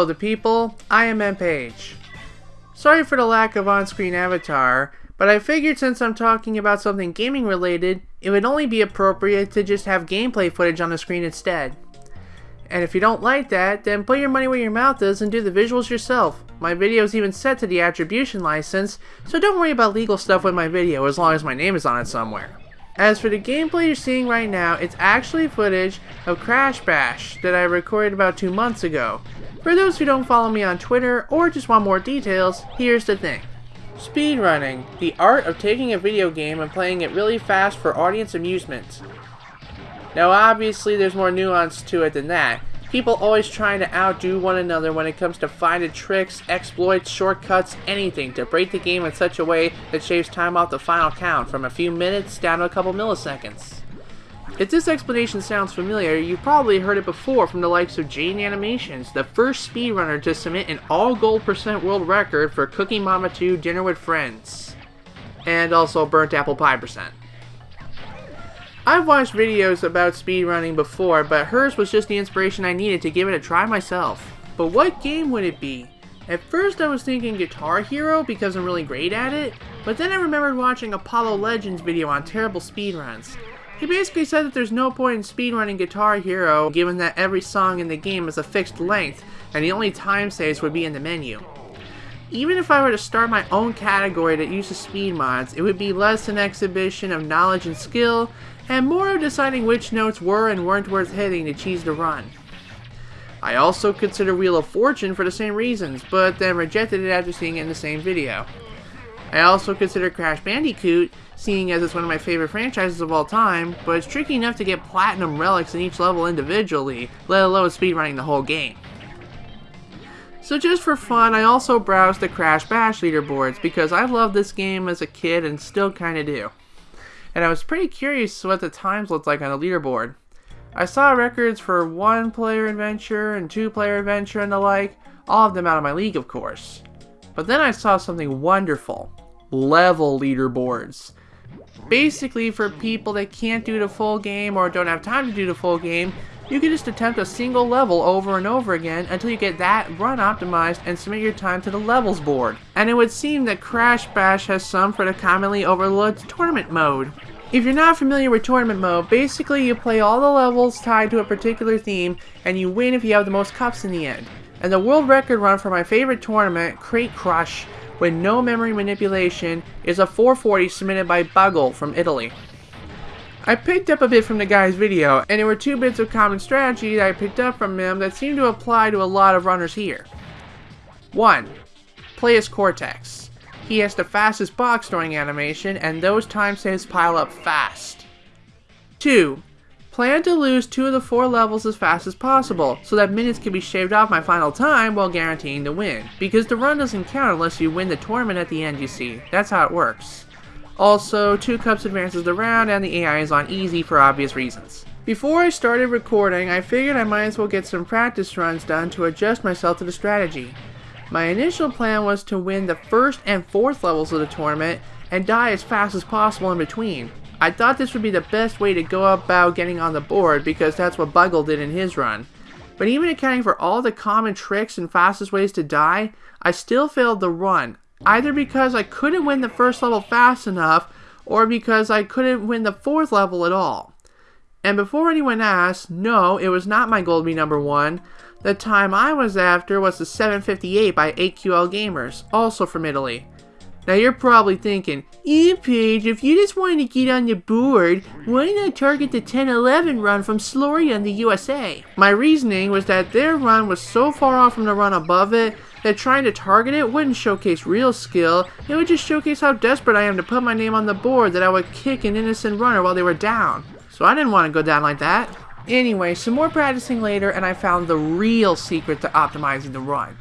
Hello the people, I am MPage. Sorry for the lack of on-screen avatar, but I figured since I'm talking about something gaming related, it would only be appropriate to just have gameplay footage on the screen instead. And if you don't like that, then put your money where your mouth is and do the visuals yourself. My video is even set to the attribution license, so don't worry about legal stuff with my video as long as my name is on it somewhere. As for the gameplay you're seeing right now, it's actually footage of Crash Bash that I recorded about two months ago. For those who don't follow me on Twitter or just want more details, here's the thing. Speedrunning, the art of taking a video game and playing it really fast for audience amusement. Now obviously there's more nuance to it than that. People always trying to outdo one another when it comes to finding tricks, exploits, shortcuts, anything to break the game in such a way that shaves time off the final count from a few minutes down to a couple milliseconds. If this explanation sounds familiar, you've probably heard it before from the likes of Jaiden Animations, the first speedrunner to submit an all gold percent world record for Cooking Mama 2 Dinner with Friends, and also Burnt Apple Pie percent. I've watched videos about speedrunning before, but hers was just the inspiration I needed to give it a try myself. But what game would it be? At first I was thinking Guitar Hero because I'm really great at it, but then I remembered watching Apollo Legends video on terrible speedruns. He basically said that there's no point in speedrunning Guitar Hero given that every song in the game is a fixed length and the only time saves would be in the menu. Even if I were to start my own category that uses speed mods, it would be less an exhibition of knowledge and skill, and more of deciding which notes were and weren't worth hitting to cheese the run. I also consider Wheel of Fortune for the same reasons, but then rejected it after seeing it in the same video. I also consider Crash Bandicoot, seeing as it's one of my favorite franchises of all time, but it's tricky enough to get platinum relics in each level individually, let alone speedrunning the whole game. So just for fun, I also browsed the Crash Bash leaderboards because I loved this game as a kid and still kinda do and I was pretty curious what the times looked like on the leaderboard. I saw records for one player adventure and two player adventure and the like, all of them out of my league of course. But then I saw something wonderful. Level leaderboards. Basically for people that can't do the full game or don't have time to do the full game, you can just attempt a single level over and over again until you get that run optimized and submit your time to the levels board. And it would seem that Crash Bash has some for the commonly overlooked tournament mode. If you're not familiar with tournament mode, basically you play all the levels tied to a particular theme and you win if you have the most cups in the end. And the world record run for my favorite tournament, Crate Crush, with no memory manipulation, is a 440 submitted by Buggle from Italy. I picked up a bit from the guy's video, and there were two bits of common strategy that I picked up from him that seem to apply to a lot of runners here. 1. Play as Cortex. He has the fastest box storing animation, and those time saves pile up fast. 2. Plan to lose two of the four levels as fast as possible, so that minutes can be shaved off my final time while guaranteeing the win, because the run doesn't count unless you win the tournament at the end you see, that's how it works. Also, 2 cups advances the round and the AI is on easy for obvious reasons. Before I started recording, I figured I might as well get some practice runs done to adjust myself to the strategy. My initial plan was to win the first and fourth levels of the tournament and die as fast as possible in between. I thought this would be the best way to go about getting on the board because that's what Buggle did in his run. But even accounting for all the common tricks and fastest ways to die, I still failed the run either because I couldn't win the first level fast enough or because I couldn't win the fourth level at all. And before anyone asks, no, it was not my goal to be number one. The time I was after was the 758 by 8QL Gamers, also from Italy. Now you're probably thinking, Paige, if you just wanted to get on the board, why not target the 1011 run from Sloria in the USA? My reasoning was that their run was so far off from the run above it that trying to target it wouldn't showcase real skill, it would just showcase how desperate I am to put my name on the board that I would kick an innocent runner while they were down. So I didn't want to go down like that. Anyway, some more practicing later and I found the real secret to optimizing the run.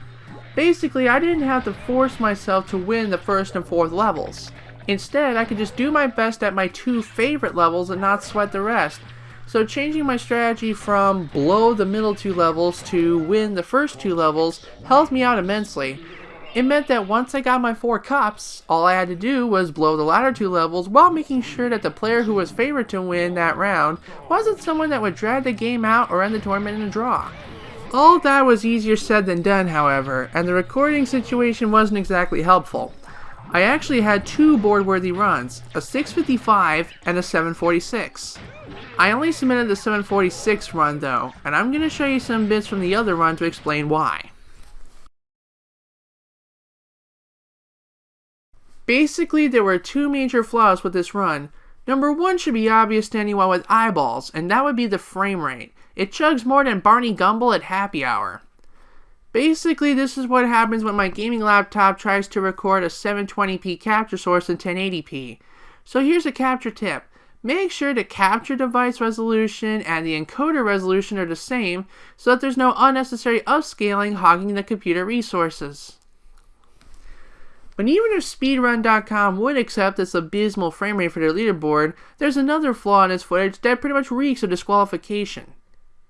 Basically, I didn't have to force myself to win the first and fourth levels. Instead, I could just do my best at my two favorite levels and not sweat the rest. So changing my strategy from blow the middle two levels to win the first two levels helped me out immensely. It meant that once I got my four cups, all I had to do was blow the latter two levels while making sure that the player who was favored to win that round wasn't someone that would drag the game out or end the tournament in a draw. All that was easier said than done, however, and the recording situation wasn't exactly helpful. I actually had two board-worthy runs, a 655 and a 746. I only submitted the 746 run though, and I'm going to show you some bits from the other run to explain why. Basically, there were two major flaws with this run. Number one should be obvious to anyone with eyeballs, and that would be the frame rate. It chugs more than Barney Gumble at happy hour. Basically, this is what happens when my gaming laptop tries to record a 720p capture source in 1080p. So here's a capture tip. Make sure the capture device resolution and the encoder resolution are the same so that there's no unnecessary upscaling hogging the computer resources. But even if speedrun.com would accept this abysmal frame rate for their leaderboard, there's another flaw in this footage that pretty much reeks of disqualification.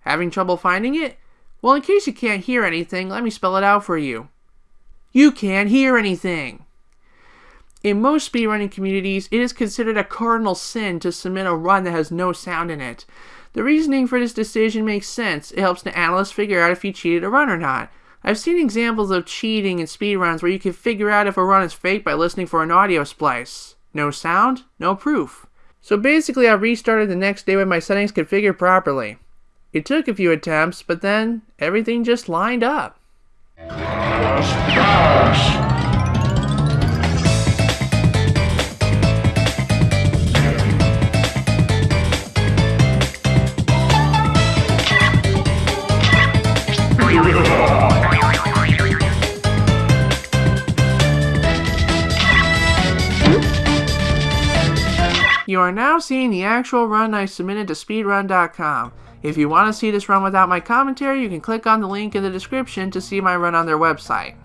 Having trouble finding it? Well, in case you can't hear anything, let me spell it out for you. You can't hear anything! In most speedrunning communities, it is considered a cardinal sin to submit a run that has no sound in it. The reasoning for this decision makes sense. It helps the analyst figure out if you cheated a run or not. I've seen examples of cheating in speedruns where you can figure out if a run is fake by listening for an audio splice. No sound, no proof. So basically I restarted the next day with my settings configured properly. It took a few attempts, but then everything just lined up. You are now seeing the actual run I submitted to speedrun.com. If you want to see this run without my commentary, you can click on the link in the description to see my run on their website.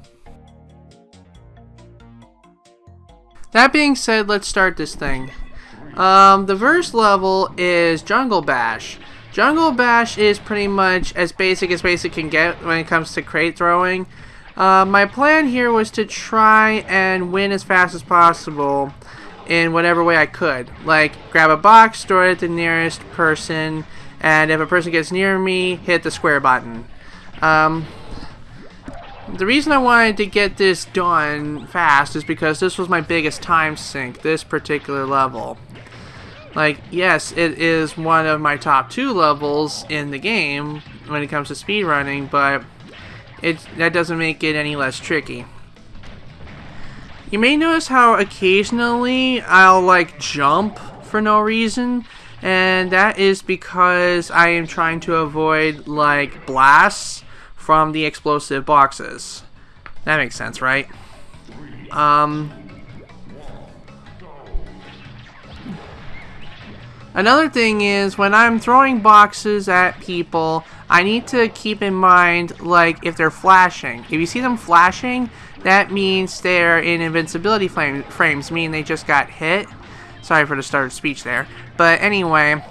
That being said, let's start this thing. Um, the first level is Jungle Bash. Jungle Bash is pretty much as basic as basic can get when it comes to crate throwing. Uh, my plan here was to try and win as fast as possible in whatever way I could. Like, grab a box, throw it at the nearest person, and if a person gets near me, hit the square button. Um, the reason I wanted to get this done fast is because this was my biggest time sink, this particular level. Like, yes, it is one of my top two levels in the game when it comes to speedrunning, but it that doesn't make it any less tricky. You may notice how occasionally I'll like jump for no reason and that is because I am trying to avoid like blasts from the explosive boxes. That makes sense, right? Um, Another thing is when I'm throwing boxes at people, I need to keep in mind like if they're flashing. If you see them flashing, that means they're in invincibility frames, meaning they just got hit. Sorry for the start of speech there. But anyway,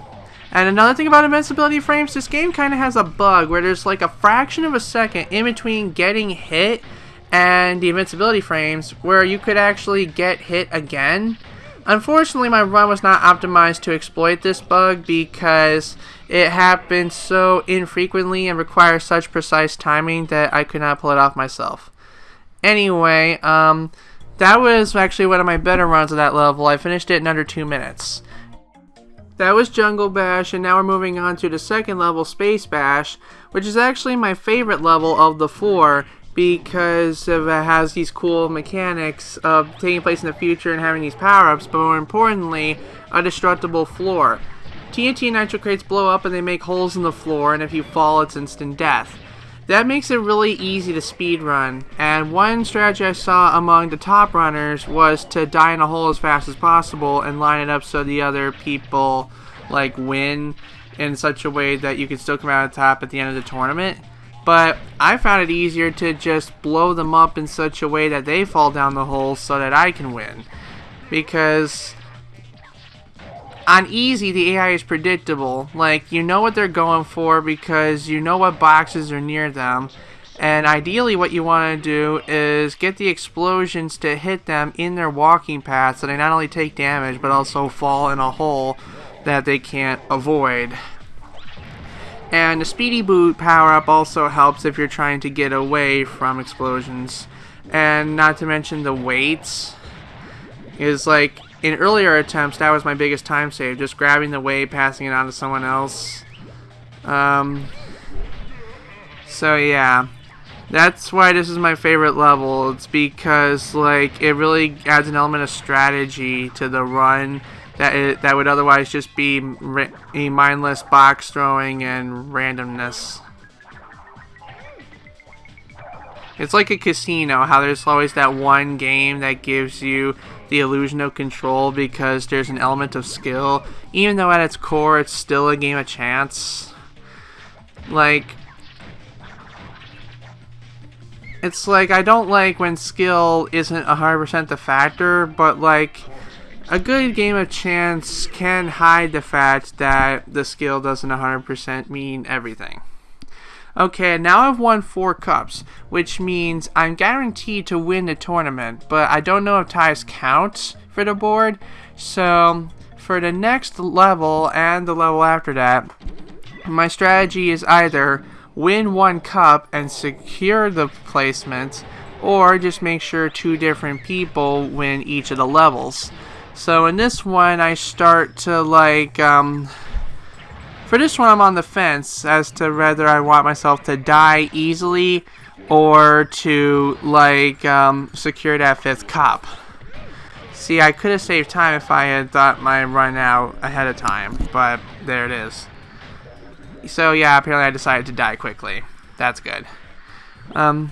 and another thing about invincibility frames, this game kind of has a bug where there's like a fraction of a second in between getting hit and the invincibility frames where you could actually get hit again. Unfortunately, my run was not optimized to exploit this bug because it happens so infrequently and requires such precise timing that I could not pull it off myself. Anyway, um, that was actually one of my better runs of that level. I finished it in under two minutes. That was Jungle Bash, and now we're moving on to the second level, Space Bash, which is actually my favorite level of the four because it has these cool mechanics of taking place in the future and having these power-ups, but more importantly, a destructible floor. TNT nitro crates blow up and they make holes in the floor, and if you fall, it's instant death. That makes it really easy to speedrun, and one strategy I saw among the top runners was to die in a hole as fast as possible and line it up so the other people like win in such a way that you can still come out on top at the end of the tournament. But I found it easier to just blow them up in such a way that they fall down the hole so that I can win. Because on easy, the AI is predictable. Like, you know what they're going for because you know what boxes are near them. And ideally, what you want to do is get the explosions to hit them in their walking path so they not only take damage but also fall in a hole that they can't avoid. And the speedy boot power up also helps if you're trying to get away from explosions. And not to mention the weights is like in earlier attempts that was my biggest time save just grabbing the weight passing it on to someone else. Um, so yeah. That's why this is my favorite level. It's because like it really adds an element of strategy to the run that it, that would otherwise just be a mindless box throwing and randomness it's like a casino, how there's always that one game that gives you the illusion of control because there's an element of skill. Even though at its core it's still a game of chance. Like, it's like I don't like when skill isn't 100% the factor, but like a good game of chance can hide the fact that the skill doesn't 100% mean everything. Okay, now I've won four cups, which means I'm guaranteed to win the tournament, but I don't know if ties count for the board, so for the next level and the level after that, my strategy is either win one cup and secure the placement, or just make sure two different people win each of the levels. So in this one, I start to like, um, for this one, I'm on the fence as to whether I want myself to die easily or to, like, um, secure that fifth cop. See, I could have saved time if I had thought my run out ahead of time, but there it is. So, yeah, apparently I decided to die quickly. That's good. Um,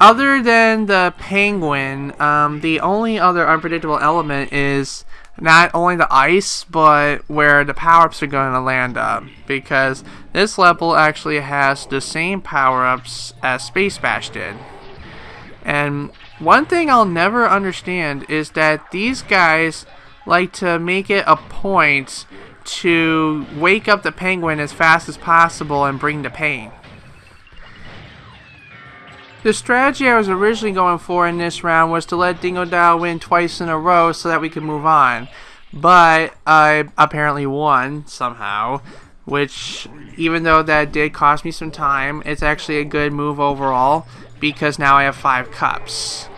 other than the penguin, um, the only other unpredictable element is not only the ice, but where the power-ups are going to land up. Because this level actually has the same power-ups as Space Bash did. And one thing I'll never understand is that these guys like to make it a point to wake up the penguin as fast as possible and bring the pain. The strategy I was originally going for in this round was to let Dingodile win twice in a row so that we could move on. But I apparently won somehow, which even though that did cost me some time, it's actually a good move overall because now I have five cups.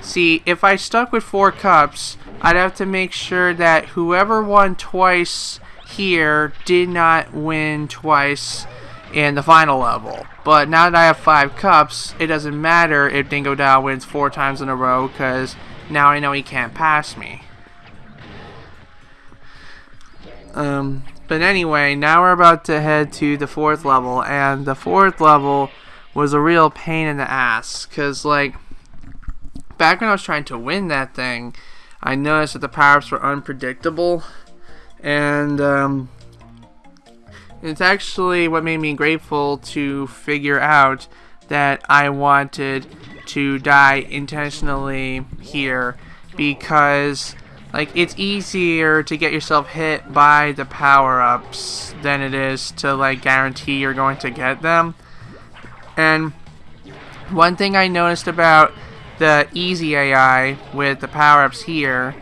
See, if I stuck with four cups, I'd have to make sure that whoever won twice here did not win twice in the final level. But now that I have five cups, it doesn't matter if Dingo Dingodile wins four times in a row because now I know he can't pass me. Um, but anyway, now we're about to head to the fourth level, and the fourth level was a real pain in the ass because, like, back when I was trying to win that thing, I noticed that the power-ups were unpredictable, and um, it's actually what made me grateful to figure out that I wanted to die intentionally here because like it's easier to get yourself hit by the power-ups than it is to like guarantee you're going to get them. And one thing I noticed about the easy AI with the power-ups here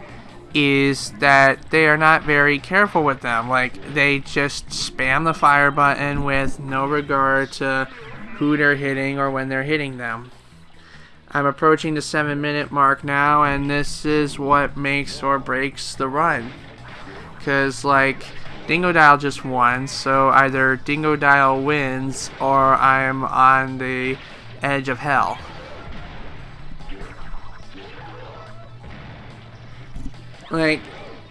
is that they are not very careful with them. Like, they just spam the fire button with no regard to who they're hitting or when they're hitting them. I'm approaching the 7 minute mark now, and this is what makes or breaks the run. Because, like, Dingodile just won, so either Dingodile wins or I'm on the edge of hell. Like,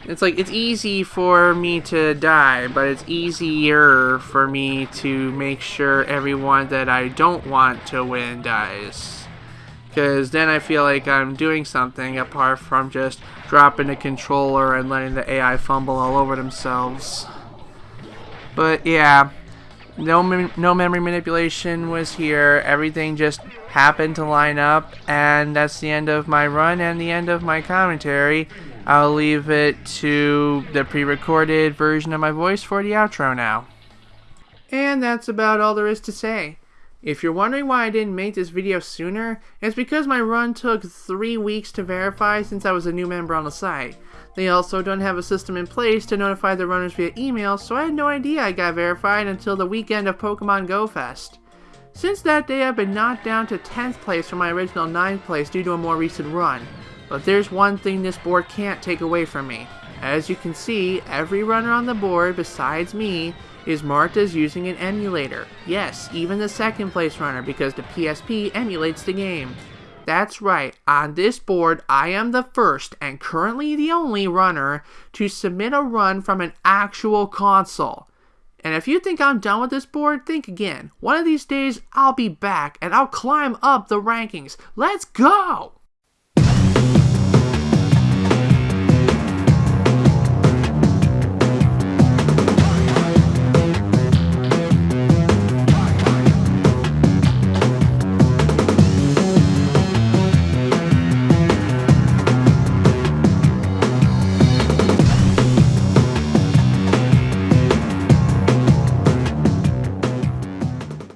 it's like, it's easy for me to die, but it's easier for me to make sure everyone that I don't want to win dies. Because then I feel like I'm doing something apart from just dropping the controller and letting the AI fumble all over themselves. But yeah, no, no memory manipulation was here. Everything just happened to line up, and that's the end of my run and the end of my commentary. I'll leave it to the pre-recorded version of my voice for the outro now. And that's about all there is to say. If you're wondering why I didn't make this video sooner, it's because my run took 3 weeks to verify since I was a new member on the site. They also don't have a system in place to notify the runners via email, so I had no idea I got verified until the weekend of Pokemon Go Fest. Since that day I've been knocked down to 10th place from my original 9th place due to a more recent run. But there's one thing this board can't take away from me. As you can see, every runner on the board besides me is marked as using an emulator. Yes, even the second place runner because the PSP emulates the game. That's right, on this board I am the first and currently the only runner to submit a run from an actual console. And if you think I'm done with this board, think again. One of these days I'll be back and I'll climb up the rankings. Let's go!